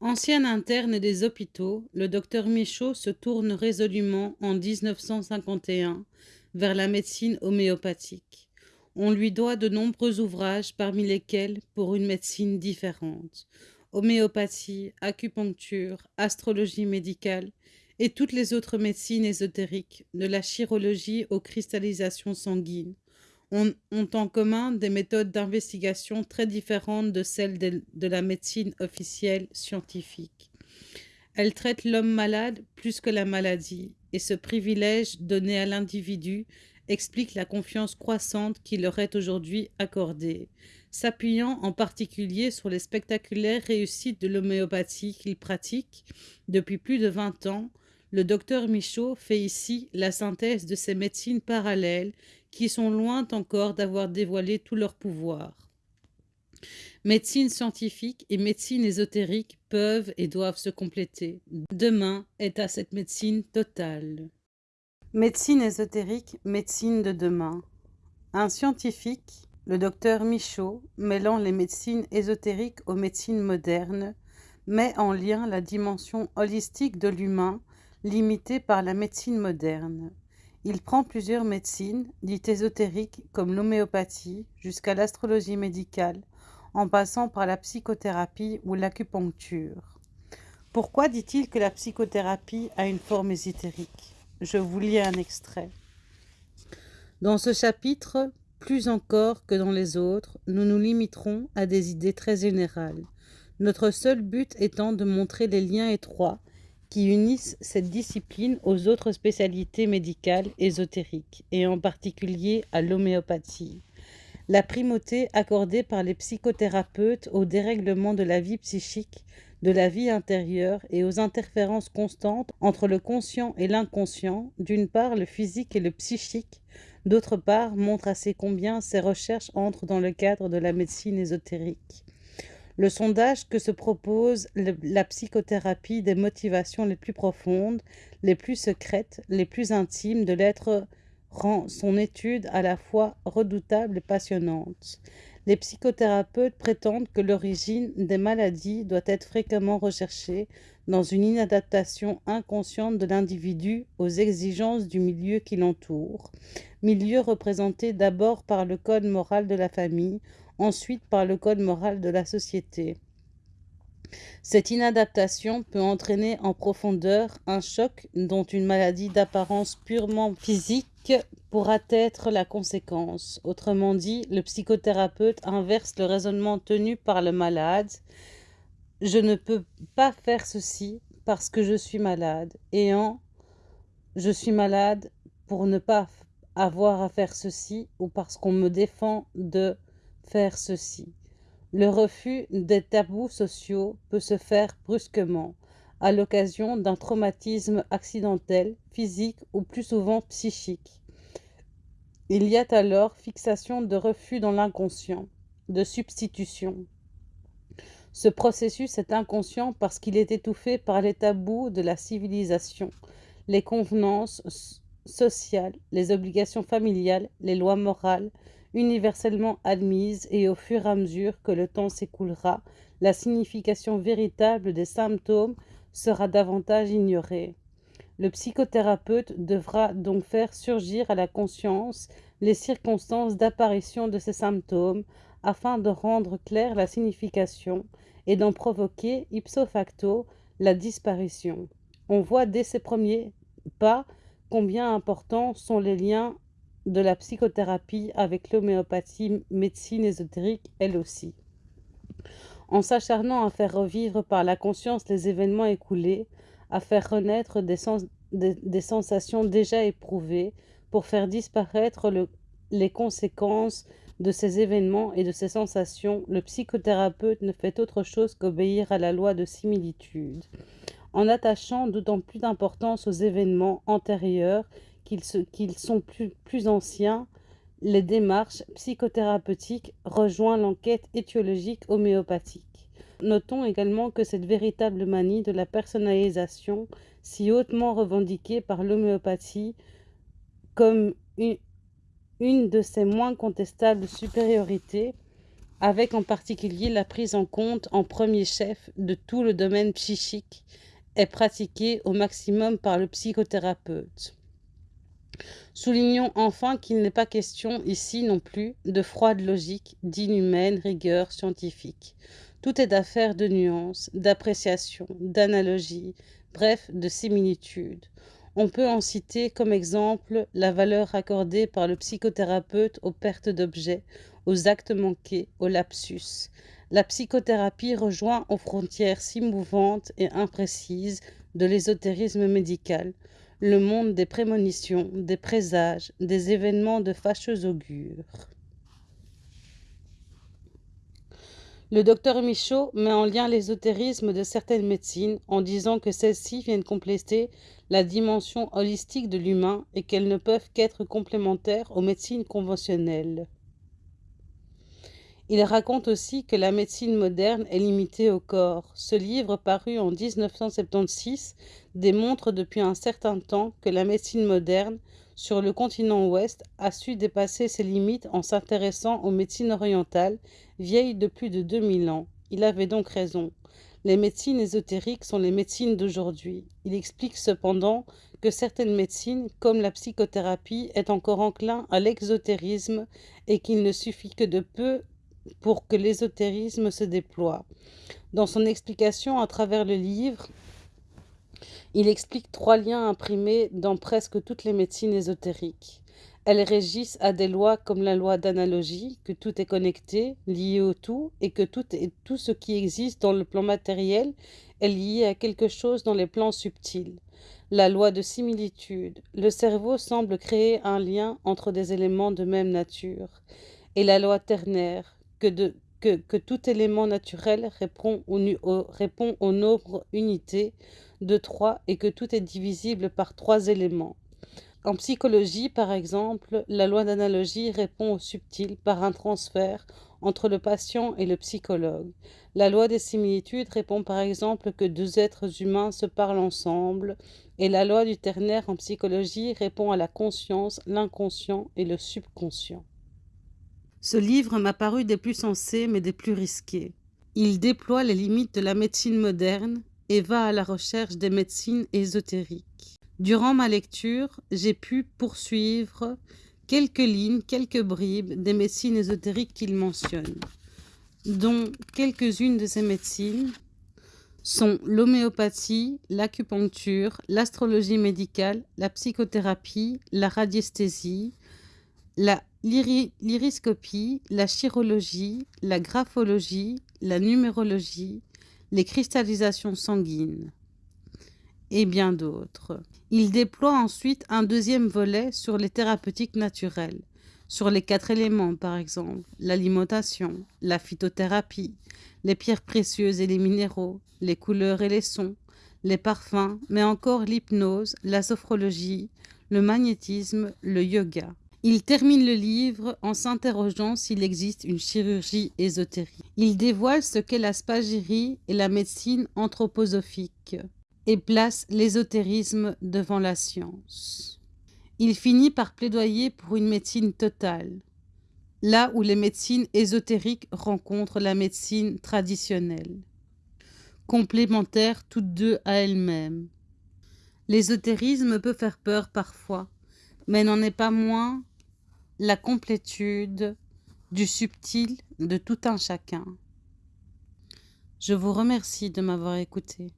Ancien interne des hôpitaux, le docteur Michaud se tourne résolument en 1951 vers la médecine homéopathique. On lui doit de nombreux ouvrages, parmi lesquels Pour une médecine différente, homéopathie, acupuncture, astrologie médicale et toutes les autres médecines ésotériques, de la chirologie aux cristallisations sanguines, ont, en commun des méthodes d'investigation très différentes de celles de, de la médecine officielle scientifique. Elles traitent l'homme malade plus que la maladie, et ce privilège donné à l'individu explique la confiance croissante qui leur est aujourd'hui accordée, s'appuyant en particulier sur les spectaculaires réussites de l'homéopathie qu'il pratique depuis plus de 20 ans, le docteur Michaud fait ici la synthèse de ces médecines parallèles qui sont loin encore d'avoir dévoilé tout leur pouvoir. Médecine scientifique et médecine ésotérique peuvent et doivent se compléter. Demain est à cette médecine totale. Médecine ésotérique, médecine de demain. Un scientifique, le docteur Michaud, mêlant les médecines ésotériques aux médecines modernes, met en lien la dimension holistique de l'humain, limitée par la médecine moderne. Il prend plusieurs médecines, dites ésotériques, comme l'homéopathie, jusqu'à l'astrologie médicale, en passant par la psychothérapie ou l'acupuncture. Pourquoi dit-il que la psychothérapie a une forme ésotérique? Je vous lis un extrait. Dans ce chapitre, plus encore que dans les autres, nous nous limiterons à des idées très générales, notre seul but étant de montrer les liens étroits qui unissent cette discipline aux autres spécialités médicales ésotériques, et en particulier à l'homéopathie. La primauté accordée par les psychothérapeutes au dérèglement de la vie psychique, de la vie intérieure et aux interférences constantes entre le conscient et l'inconscient, d'une part le physique et le psychique, d'autre part montre assez combien ces recherches entrent dans le cadre de la médecine ésotérique. Le sondage que se propose la psychothérapie des motivations les plus profondes, les plus secrètes, les plus intimes de l'être rend son étude à la fois redoutable et passionnante. Les psychothérapeutes prétendent que l'origine des maladies doit être fréquemment recherchée dans une inadaptation inconsciente de l'individu aux exigences du milieu qui l'entoure, milieu représenté d'abord par le code moral de la famille, ensuite par le code moral de la société. Cette inadaptation peut entraîner en profondeur un choc dont une maladie d'apparence purement physique pourra être la conséquence. Autrement dit, le psychothérapeute inverse le raisonnement tenu par le malade. Je ne peux pas faire ceci parce que je suis malade. Et en je suis malade pour ne pas avoir à faire ceci ou parce qu'on me défend de faire ceci. Le refus des tabous sociaux peut se faire brusquement, à l'occasion d'un traumatisme accidentel, physique ou plus souvent psychique. Il y a alors fixation de refus dans l'inconscient, de substitution. Ce processus est inconscient parce qu'il est étouffé par les tabous de la civilisation, les convenances sociales, les obligations familiales, les lois morales, universellement admise et au fur et à mesure que le temps s'écoulera, la signification véritable des symptômes sera davantage ignorée. Le psychothérapeute devra donc faire surgir à la conscience les circonstances d'apparition de ces symptômes afin de rendre claire la signification et d'en provoquer ipso facto la disparition. On voit dès ces premiers pas combien importants sont les liens de la psychothérapie avec l'homéopathie, médecine ésotérique elle aussi. En s'acharnant à faire revivre par la conscience les événements écoulés, à faire renaître des, sensations déjà éprouvées, pour faire disparaître les conséquences de ces événements et de ces sensations, le psychothérapeute ne fait autre chose qu'obéir à la loi de similitude. En attachant d'autant plus d'importance aux événements antérieurs qu'ils sont plus, anciens, les démarches psychothérapeutiques rejoignent l'enquête étiologique homéopathique. Notons également que cette véritable manie de la personnalisation, si hautement revendiquée par l'homéopathie comme une de ses moins contestables supériorités, avec en particulier la prise en compte en premier chef de tout le domaine psychique, est pratiquée au maximum par le psychothérapeute. Soulignons enfin qu'il n'est pas question ici non plus de froide logique, d'inhumaine rigueur scientifique. Tout est affaire de nuances, d'appréciation, d'analogie, bref, de similitude. On peut en citer comme exemple la valeur accordée par le psychothérapeute aux pertes d'objets, aux actes manqués, aux lapsus. La psychothérapie rejoint aux frontières si mouvantes et imprécises de l'ésotérisme médical, le monde des prémonitions, des présages, des événements de fâcheux augure. Le docteur Michaud met en lien l'ésotérisme de certaines médecines en disant que celles-ci viennent compléter la dimension holistique de l'humain et qu'elles ne peuvent qu'être complémentaires aux médecines conventionnelles. Il raconte aussi que la médecine moderne est limitée au corps. Ce livre, paru en 1976, démontre depuis un certain temps que la médecine moderne, sur le continent ouest, a su dépasser ses limites en s'intéressant aux médecines orientales, vieilles de plus de 2000 ans. Il avait donc raison. Les médecines ésotériques sont les médecines d'aujourd'hui. Il explique cependant que certaines médecines, comme la psychothérapie, est encore enclin à l'exotérisme et qu'il ne suffit que de peu pour que l'ésotérisme se déploie. Dans son explication à travers le livre, il explique trois liens imprimés dans presque toutes les médecines ésotériques. Elles régissent à des lois comme la loi d'analogie, que tout est connecté, lié au tout, et que tout, est, tout ce qui existe dans le plan matériel est lié à quelque chose dans les plans subtils. La loi de similitude. Le cerveau semble créer un lien entre des éléments de même nature. Et la loi ternaire, que, tout élément naturel répond au, nombre unité de trois et que tout est divisible par trois éléments. En psychologie, par exemple, la loi d'analogie répond au subtil par un transfert entre le patient et le psychologue. La loi des similitudes répond par exemple que deux êtres humains se parlent ensemble, et la loi du ternaire en psychologie répond à la conscience, l'inconscient et le subconscient. Ce livre m'a paru des plus sensés mais des plus risqués. Il déploie les limites de la médecine moderne et va à la recherche des médecines ésotériques. Durant ma lecture, j'ai pu poursuivre quelques lignes, quelques bribes des médecines ésotériques qu'il mentionne, dont quelques-unes de ces médecines sont l'homéopathie, l'acupuncture, l'astrologie médicale, la psychothérapie, la radiesthésie, la l'iriscopie, la chirologie, la graphologie, la numérologie, les cristallisations sanguines et bien d'autres. Il déploie ensuite un deuxième volet sur les thérapeutiques naturelles, sur les quatre éléments par exemple, l'alimentation, la phytothérapie, les pierres précieuses et les minéraux, les couleurs et les sons, les parfums, mais encore l'hypnose, la sophrologie, le magnétisme, le yoga. Il termine le livre en s'interrogeant s'il existe une chirurgie ésotérique. Il dévoile ce qu'est la spagyrie et la médecine anthroposophique et place l'ésotérisme devant la science. Il finit par plaidoyer pour une médecine totale, là où les médecines ésotériques rencontrent la médecine traditionnelle, complémentaires toutes deux à elles-mêmes. L'ésotérisme peut faire peur parfois, mais n'en est pas moins la complétude du subtil de tout un chacun. Je vous remercie de m'avoir écouté.